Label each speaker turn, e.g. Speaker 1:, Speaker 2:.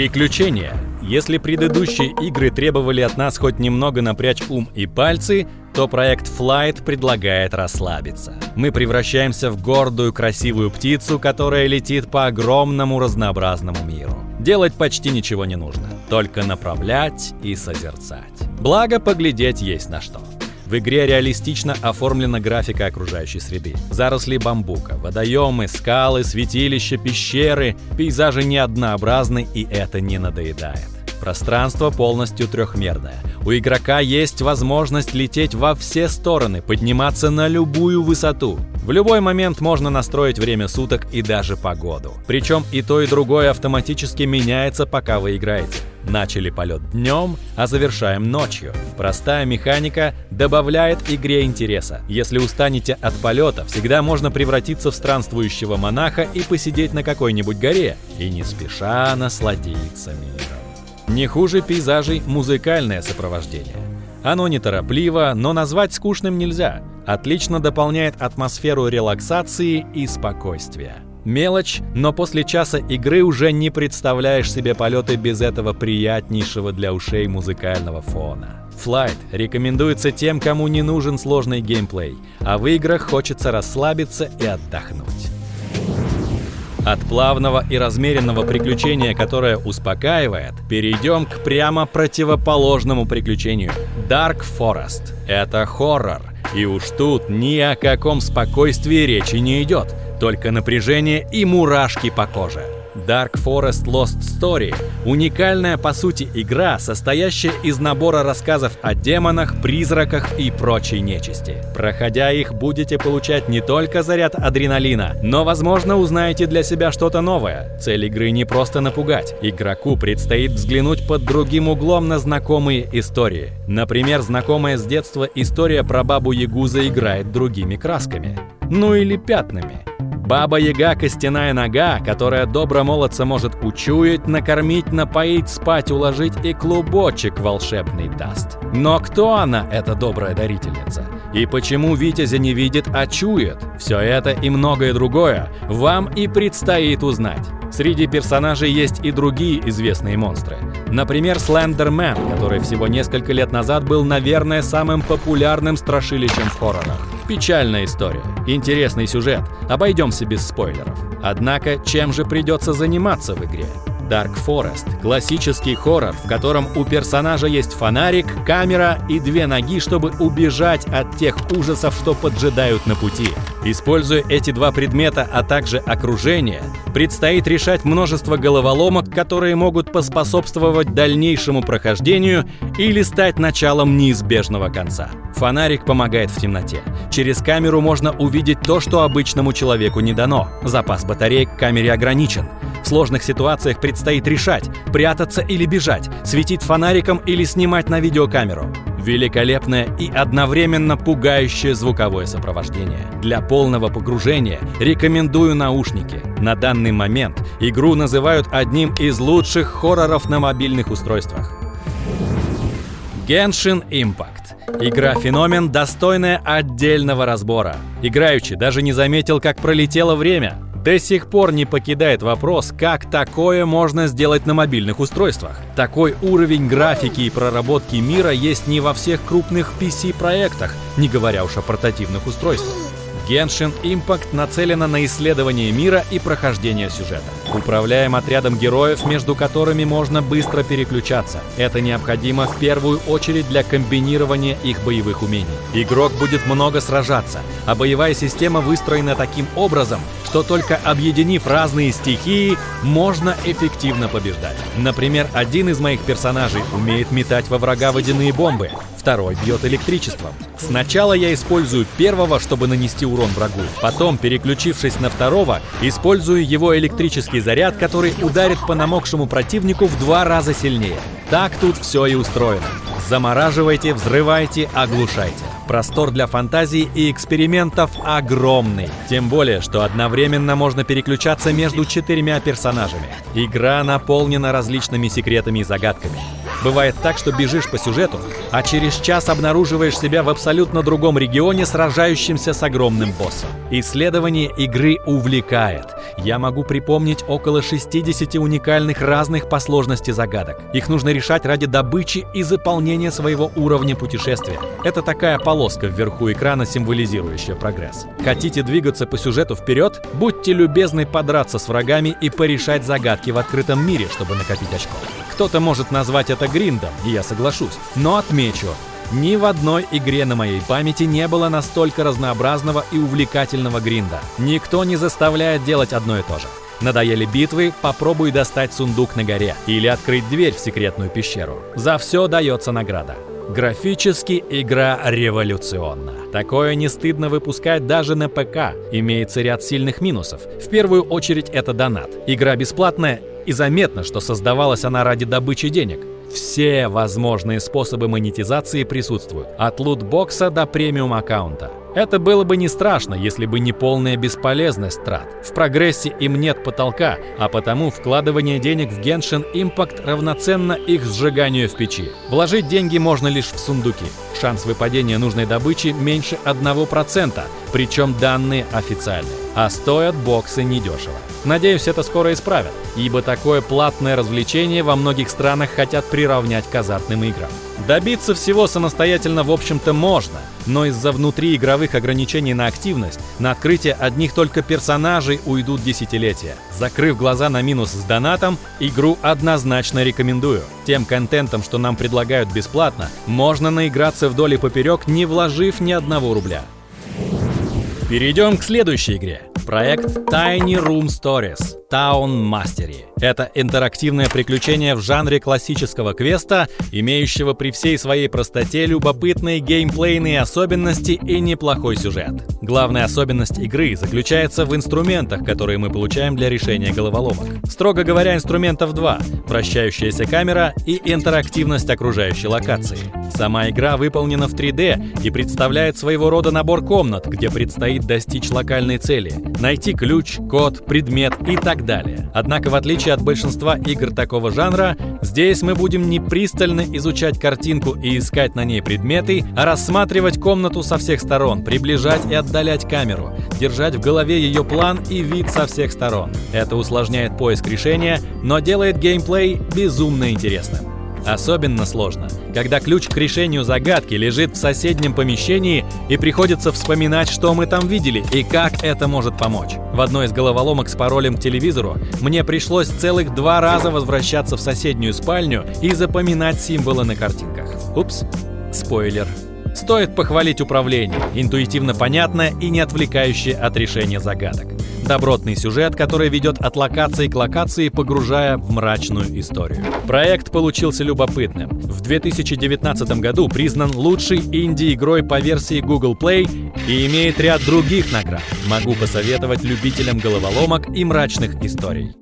Speaker 1: Приключения. Если предыдущие игры требовали от нас хоть немного напрячь ум и пальцы, то проект Flight предлагает расслабиться. Мы превращаемся в гордую красивую птицу, которая летит по огромному разнообразному миру. Делать почти ничего не нужно, только направлять и созерцать. Благо, поглядеть есть на что. В игре реалистично оформлена графика окружающей среды. Заросли бамбука, водоемы, скалы, святилища, пещеры. Пейзажи неоднообразны и это не надоедает. Пространство полностью трехмерное. У игрока есть возможность лететь во все стороны, подниматься на любую высоту. В любой момент можно настроить время суток и даже погоду. Причем и то, и другое автоматически меняется, пока вы играете. Начали полет днем, а завершаем ночью. Простая механика добавляет игре интереса. Если устанете от полета, всегда можно превратиться в странствующего монаха и посидеть на какой-нибудь горе, и не спеша насладиться миром. Не хуже пейзажей музыкальное сопровождение. Оно неторопливо, но назвать скучным нельзя. Отлично дополняет атмосферу релаксации и спокойствия. Мелочь, но после часа игры уже не представляешь себе полеты без этого приятнейшего для ушей музыкального фона. Flight рекомендуется тем, кому не нужен сложный геймплей, а в играх хочется расслабиться и отдохнуть. От плавного и размеренного приключения, которое успокаивает, перейдем к прямо противоположному приключению – Dark Forest. Это хоррор, и уж тут ни о каком спокойствии речи не идет – только напряжение и мурашки по коже. Dark Forest Lost Story – уникальная по сути игра, состоящая из набора рассказов о демонах, призраках и прочей нечисти. Проходя их, будете получать не только заряд адреналина, но, возможно, узнаете для себя что-то новое. Цель игры не просто напугать. Игроку предстоит взглянуть под другим углом на знакомые истории. Например, знакомая с детства история про бабу Ягу заиграет другими красками. Ну или пятнами. Баба-яга – костяная нога, которая добро молодца может учуять, накормить, напоить, спать, уложить и клубочек волшебный даст. Но кто она, эта добрая дарительница? И почему Витязя не видит, а чует? Все это и многое другое вам и предстоит узнать. Среди персонажей есть и другие известные монстры. Например, Слендермен, который всего несколько лет назад был, наверное, самым популярным страшилищем в хоррорах. Печальная история, интересный сюжет, обойдемся без спойлеров. Однако, чем же придется заниматься в игре? Dark Forest – классический хоррор, в котором у персонажа есть фонарик, камера и две ноги, чтобы убежать от тех ужасов, что поджидают на пути. Используя эти два предмета, а также окружение, предстоит решать множество головоломок, которые могут поспособствовать дальнейшему прохождению или стать началом неизбежного конца. Фонарик помогает в темноте. Через камеру можно увидеть то, что обычному человеку не дано. Запас батареек к камере ограничен. В сложных ситуациях предстоит решать, прятаться или бежать, светить фонариком или снимать на видеокамеру. Великолепное и одновременно пугающее звуковое сопровождение. Для полного погружения рекомендую наушники. На данный момент игру называют одним из лучших хорроров на мобильных устройствах. Genshin Impact. Игра-феномен, достойная отдельного разбора. Играючи даже не заметил, как пролетело время. До сих пор не покидает вопрос, как такое можно сделать на мобильных устройствах. Такой уровень графики и проработки мира есть не во всех крупных PC-проектах, не говоря уж о портативных устройствах. Genshin Impact нацелена на исследование мира и прохождение сюжета. Управляем отрядом героев, между которыми можно быстро переключаться. Это необходимо в первую очередь для комбинирования их боевых умений. Игрок будет много сражаться, а боевая система выстроена таким образом, что только объединив разные стихии, можно эффективно побеждать. Например, один из моих персонажей умеет метать во врага водяные бомбы, второй бьет электричеством. Сначала я использую первого, чтобы нанести урон врагу. Потом, переключившись на второго, использую его электрический заряд, который ударит по намокшему противнику в два раза сильнее. Так тут все и устроено. Замораживайте, взрывайте, оглушайте. Простор для фантазии и экспериментов огромный. Тем более, что одновременно можно переключаться между четырьмя персонажами. Игра наполнена различными секретами и загадками. Бывает так, что бежишь по сюжету, а через час обнаруживаешь себя в абсолютно другом регионе, сражающимся с огромным боссом. Исследование игры увлекает. Я могу припомнить около 60 уникальных разных по сложности загадок. Их нужно решать ради добычи и заполнения своего уровня путешествия. Это такая полоска вверху экрана, символизирующая прогресс. Хотите двигаться по сюжету вперед? Будьте любезны подраться с врагами и порешать загадки в открытом мире, чтобы накопить очков. Кто-то может назвать это гриндом, и я соглашусь. Но отмечу, ни в одной игре на моей памяти не было настолько разнообразного и увлекательного гринда. Никто не заставляет делать одно и то же. Надоели битвы, попробуй достать сундук на горе или открыть дверь в секретную пещеру. За все дается награда. Графически игра революционна. Такое не стыдно выпускать даже на ПК. Имеется ряд сильных минусов. В первую очередь это донат. Игра бесплатная и заметно, что создавалась она ради добычи денег. Все возможные способы монетизации присутствуют, от лутбокса до премиум аккаунта. Это было бы не страшно, если бы не полная бесполезность трат. В прогрессе им нет потолка, а потому вкладывание денег в Genshin Impact равноценно их сжиганию в печи. Вложить деньги можно лишь в сундуки. Шанс выпадения нужной добычи меньше 1%, причем данные официальные. А стоят боксы недешево. Надеюсь, это скоро исправят, ибо такое платное развлечение во многих странах хотят приравнять к азартным играм. Добиться всего самостоятельно, в общем-то, можно, но из-за внутриигровых ограничений на активность, на открытие одних только персонажей уйдут десятилетия. Закрыв глаза на минус с донатом, игру однозначно рекомендую. Тем контентом, что нам предлагают бесплатно, можно наиграться вдоль и поперек, не вложив ни одного рубля. Перейдем к следующей игре. Проект Tiny Room Stories Town Mastery. Это интерактивное приключение в жанре классического квеста, имеющего при всей своей простоте любопытные геймплейные особенности и неплохой сюжет. Главная особенность игры заключается в инструментах, которые мы получаем для решения головоломок. Строго говоря, инструментов два – вращающаяся камера и интерактивность окружающей локации. Сама игра выполнена в 3D и представляет своего рода набор комнат, где предстоит достичь локальной цели – найти ключ, код, предмет и так далее. Однако, в отличие от большинства игр такого жанра, здесь мы будем не пристально изучать картинку и искать на ней предметы, а рассматривать комнату со всех сторон, приближать и отдалять камеру, держать в голове ее план и вид со всех сторон. Это усложняет поиск решения, но делает геймплей безумно интересным. Особенно сложно, когда ключ к решению загадки лежит в соседнем помещении и приходится вспоминать, что мы там видели и как это может помочь. В одной из головоломок с паролем к телевизору мне пришлось целых два раза возвращаться в соседнюю спальню и запоминать символы на картинках. Упс, спойлер. Стоит похвалить управление, интуитивно понятное и не отвлекающее от решения загадок. Добротный сюжет, который ведет от локации к локации, погружая в мрачную историю. Проект получился любопытным. В 2019 году признан лучшей инди-игрой по версии Google Play и имеет ряд других наград. Могу посоветовать любителям головоломок и мрачных историй.